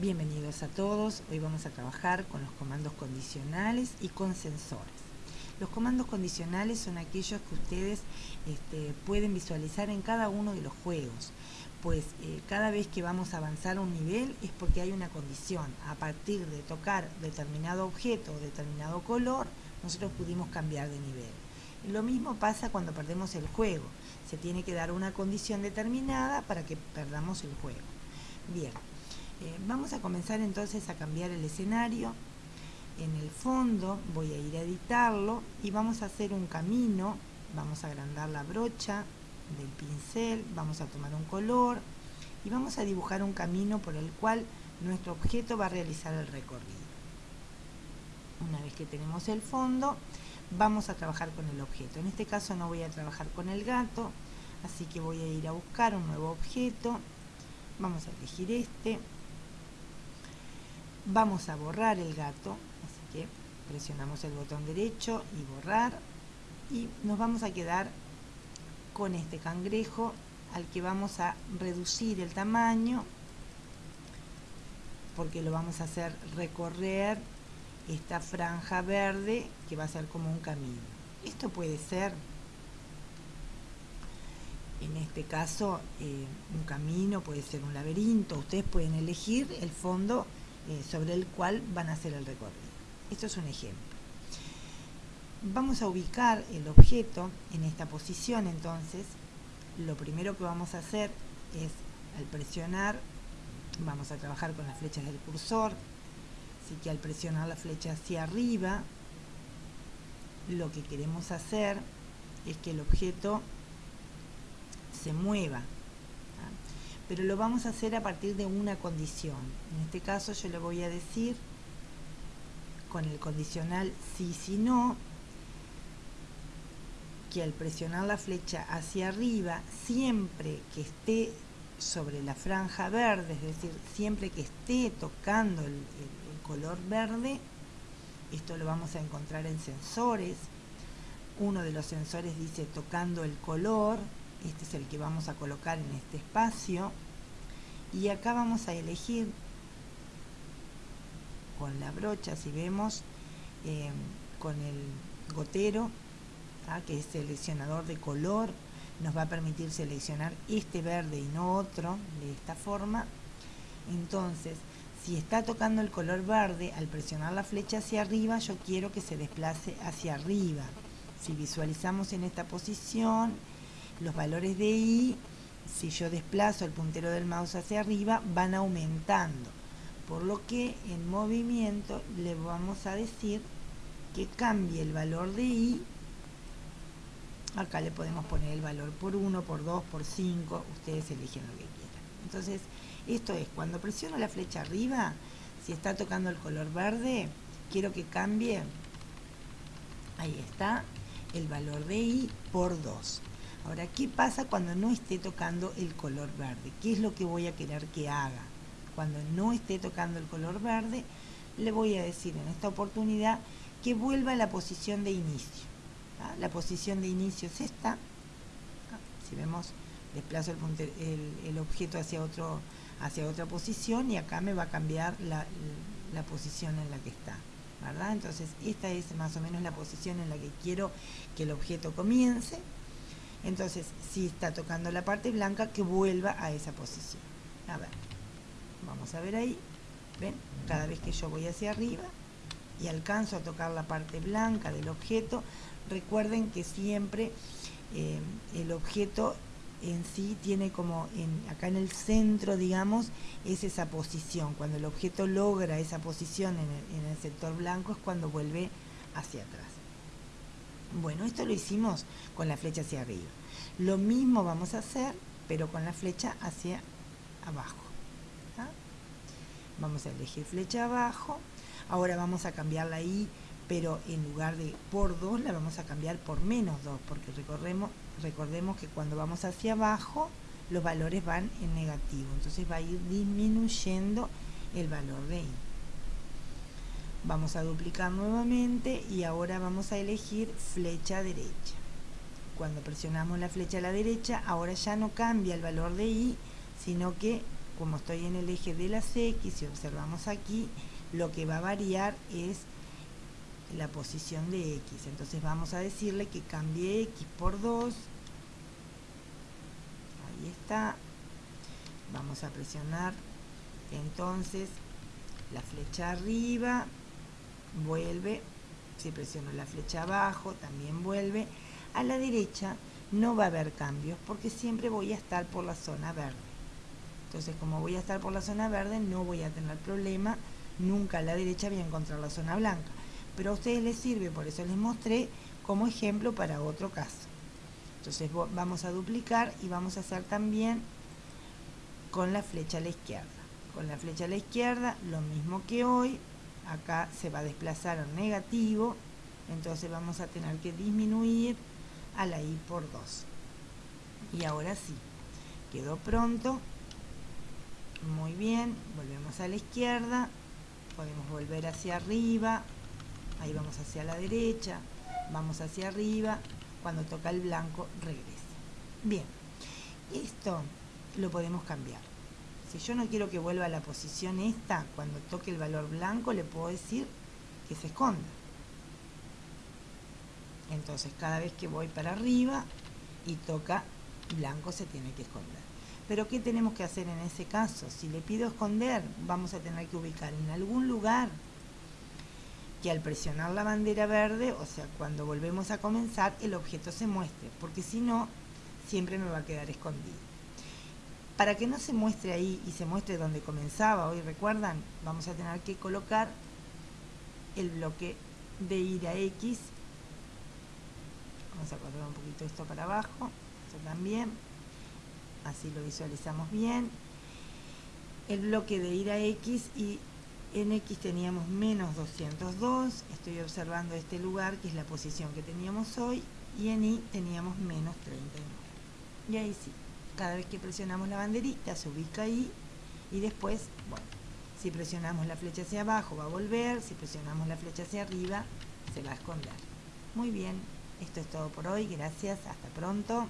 Bienvenidos a todos, hoy vamos a trabajar con los comandos condicionales y con sensores. Los comandos condicionales son aquellos que ustedes este, pueden visualizar en cada uno de los juegos, pues eh, cada vez que vamos a avanzar un nivel es porque hay una condición. A partir de tocar determinado objeto o determinado color, nosotros pudimos cambiar de nivel. Lo mismo pasa cuando perdemos el juego. Se tiene que dar una condición determinada para que perdamos el juego. Bien, eh, vamos a comenzar entonces a cambiar el escenario. En el fondo voy a ir a editarlo y vamos a hacer un camino. Vamos a agrandar la brocha del pincel, vamos a tomar un color y vamos a dibujar un camino por el cual nuestro objeto va a realizar el recorrido. Una vez que tenemos el fondo, vamos a trabajar con el objeto. En este caso no voy a trabajar con el gato, así que voy a ir a buscar un nuevo objeto. Vamos a elegir este. Vamos a borrar el gato, así que presionamos el botón derecho y borrar. Y nos vamos a quedar con este cangrejo al que vamos a reducir el tamaño porque lo vamos a hacer recorrer esta franja verde que va a ser como un camino. Esto puede ser, en este caso, eh, un camino, puede ser un laberinto. Ustedes pueden elegir el fondo eh, sobre el cual van a hacer el recorrido. Esto es un ejemplo. Vamos a ubicar el objeto en esta posición, entonces, lo primero que vamos a hacer es, al presionar, vamos a trabajar con las flechas del cursor, Así que al presionar la flecha hacia arriba, lo que queremos hacer es que el objeto se mueva. Pero lo vamos a hacer a partir de una condición. En este caso yo le voy a decir con el condicional sí, si no, que al presionar la flecha hacia arriba, siempre que esté sobre la franja verde, es decir, siempre que esté tocando el, color verde, esto lo vamos a encontrar en sensores, uno de los sensores dice tocando el color, este es el que vamos a colocar en este espacio, y acá vamos a elegir con la brocha, si vemos, eh, con el gotero, que es seleccionador de color, nos va a permitir seleccionar este verde y no otro de esta forma. Entonces si está tocando el color verde al presionar la flecha hacia arriba yo quiero que se desplace hacia arriba. Si visualizamos en esta posición los valores de i si yo desplazo el puntero del mouse hacia arriba van aumentando por lo que en movimiento le vamos a decir que cambie el valor de i acá le podemos poner el valor por 1, por 2, por 5, ustedes eligen lo que quieran. Entonces, esto es, cuando presiono la flecha arriba, si está tocando el color verde, quiero que cambie, ahí está, el valor de I por 2. Ahora, ¿qué pasa cuando no esté tocando el color verde? ¿Qué es lo que voy a querer que haga? Cuando no esté tocando el color verde, le voy a decir en esta oportunidad que vuelva a la posición de inicio. La posición de inicio es esta. Si vemos, desplazo el, objeto hacia, otro, hacia otra posición y acá me va a cambiar la, posición en la que está. ¿verdad? Entonces, esta es más o menos la posición en la que quiero que el objeto comience. Entonces, si está tocando la parte blanca, que vuelva a esa posición. A ver, vamos a ver ahí. ¿Ven? Cada vez que yo voy hacia arriba y alcanzo a tocar la parte blanca del objeto, recuerden que siempre eh, el objeto en sí tiene como en, acá en el centro digamos es esa posición cuando el objeto logra esa posición en el, sector blanco es cuando vuelve hacia atrás bueno esto lo hicimos con la flecha hacia arriba. Lo mismo vamos a hacer pero con la flecha hacia abajo vamos a elegir flecha abajo. Ahora vamos a cambiar la i pero en lugar de por 2 la vamos a cambiar por menos 2, porque recordemos que cuando vamos hacia abajo los valores van en negativo, entonces va a ir disminuyendo el valor de i. Vamos a duplicar nuevamente y ahora vamos a elegir flecha derecha. Cuando presionamos la flecha a la derecha, ahora ya no cambia el valor de i, sino que como estoy en el eje de las X y observamos aquí, lo que va a variar es la posición de X. Entonces vamos a decirle que cambie X por 2. Ahí está. Vamos a presionar entonces la flecha arriba, vuelve. Si presiono la flecha abajo, también vuelve. A la derecha no va a haber cambios porque siempre voy a estar por la zona verde. Entonces, como voy a estar por la zona verde, no voy a tener problema. Nunca a la derecha voy a encontrar la zona blanca. Pero a ustedes les sirve, por eso les mostré como ejemplo para otro caso. Entonces vamos a duplicar y vamos a hacer también con la flecha a la izquierda. Con la flecha a la izquierda, lo mismo que hoy, acá se va a desplazar al negativo, entonces vamos a tener que disminuir a la i por 2. Y ahora sí, quedó pronto. Muy bien, volvemos a la izquierda, podemos volver hacia arriba, ahí vamos hacia la derecha, vamos hacia arriba, cuando toca el blanco regresa. Bien, esto lo podemos cambiar. Si yo no quiero que vuelva a la posición esta, cuando toque el valor blanco le puedo decir que se esconda. Entonces cada vez que voy para arriba y toca blanco se tiene que esconder. Pero ¿qué tenemos que hacer en ese caso? Si le pido esconder, vamos a tener que ubicar en algún lugar que al presionar la bandera verde, o sea, cuando volvemos a comenzar, el objeto se muestre, porque si no, siempre me va a quedar escondido. Para que no se muestre ahí y se muestre donde comenzaba, hoy recuerdan, vamos a tener que colocar el bloque de ir a X. Vamos a correr un poquito esto para abajo esto también. Así lo visualizamos bien. El bloque de ir a X y en X teníamos menos 202 estoy observando este lugar que es la posición que teníamos hoy y en Y teníamos menos 39 y ahí sí, cada vez que presionamos la banderita se ubica ahí y después, bueno, si presionamos la flecha hacia abajo va a volver, si presionamos la flecha hacia arriba se va a esconder. Muy bien. Esto es todo por hoy, gracias, hasta pronto.